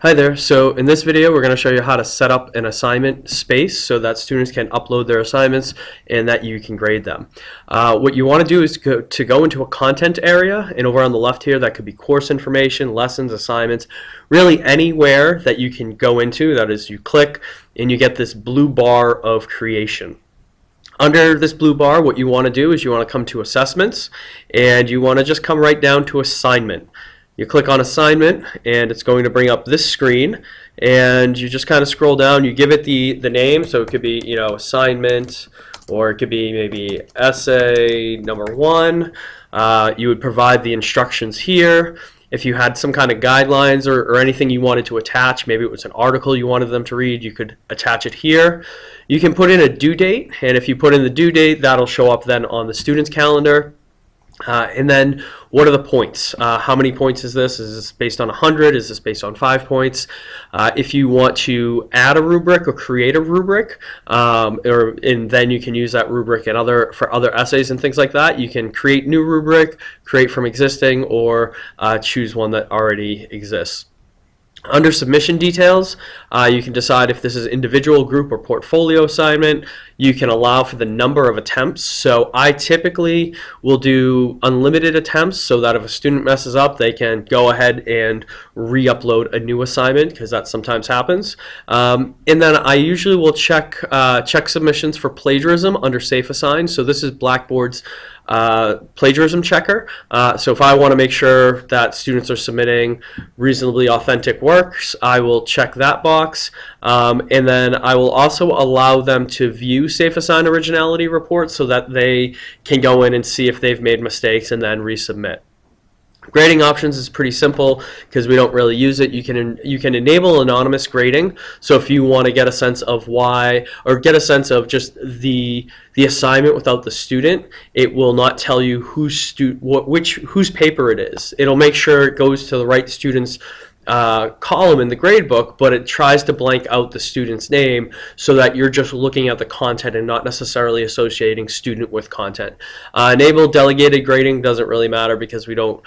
Hi there. So in this video, we're going to show you how to set up an assignment space so that students can upload their assignments and that you can grade them. Uh, what you want to do is go, to go into a content area and over on the left here, that could be course information, lessons, assignments, really anywhere that you can go into. That is, you click and you get this blue bar of creation. Under this blue bar, what you want to do is you want to come to assessments and you want to just come right down to assignment. You click on assignment and it's going to bring up this screen and you just kind of scroll down. You give it the, the name, so it could be, you know, assignment or it could be maybe essay number one. Uh, you would provide the instructions here. If you had some kind of guidelines or, or anything you wanted to attach, maybe it was an article you wanted them to read, you could attach it here. You can put in a due date, and if you put in the due date, that'll show up then on the student's calendar. Uh, and then what are the points? Uh, how many points is this? Is this based on 100? Is this based on 5 points? Uh, if you want to add a rubric or create a rubric, um, or, and then you can use that rubric and other, for other essays and things like that, you can create new rubric, create from existing, or uh, choose one that already exists. Under submission details, uh, you can decide if this is individual, group, or portfolio assignment. You can allow for the number of attempts. So I typically will do unlimited attempts so that if a student messes up, they can go ahead and re-upload a new assignment because that sometimes happens. Um, and then I usually will check, uh, check submissions for plagiarism under SafeAssign. So this is Blackboard's uh, plagiarism checker. Uh, so if I want to make sure that students are submitting reasonably authentic works, I will check that box. Um, and then I will also allow them to view SafeAssign originality reports so that they can go in and see if they've made mistakes and then resubmit. Grading options is pretty simple because we don't really use it. You can you can enable anonymous grading. So if you want to get a sense of why or get a sense of just the the assignment without the student, it will not tell you whose stu what which whose paper it is. It'll make sure it goes to the right student's uh, column in the gradebook, but it tries to blank out the student's name so that you're just looking at the content and not necessarily associating student with content. Uh, enable delegated grading doesn't really matter because we don't,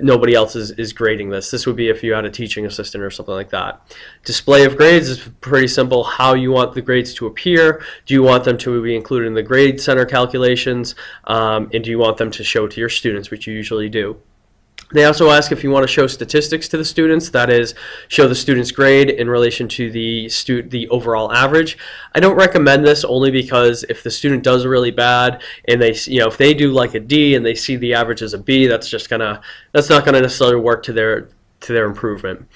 nobody else is, is grading this. This would be if you had a teaching assistant or something like that. Display of grades is pretty simple. How you want the grades to appear. Do you want them to be included in the grade center calculations? Um, and do you want them to show to your students, which you usually do. They also ask if you want to show statistics to the students, that is, show the student's grade in relation to the the overall average. I don't recommend this only because if the student does really bad and they, you know, if they do like a D and they see the average as a B, that's just gonna, that's not gonna necessarily work to their to their improvement.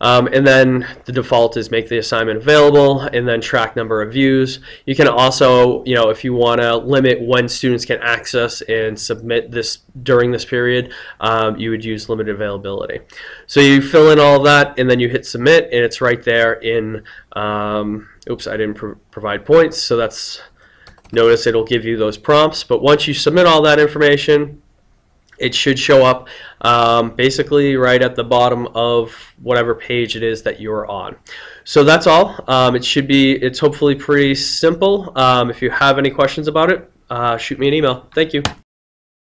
Um, and then the default is make the assignment available and then track number of views. You can also, you know, if you want to limit when students can access and submit this during this period, um, you would use limited availability. So you fill in all that and then you hit submit and it's right there in, um, oops, I didn't pro provide points. So that's, notice it'll give you those prompts. But once you submit all that information, it should show up um, basically right at the bottom of whatever page it is that you're on. So that's all. Um, it should be, it's hopefully pretty simple. Um, if you have any questions about it, uh, shoot me an email. Thank you.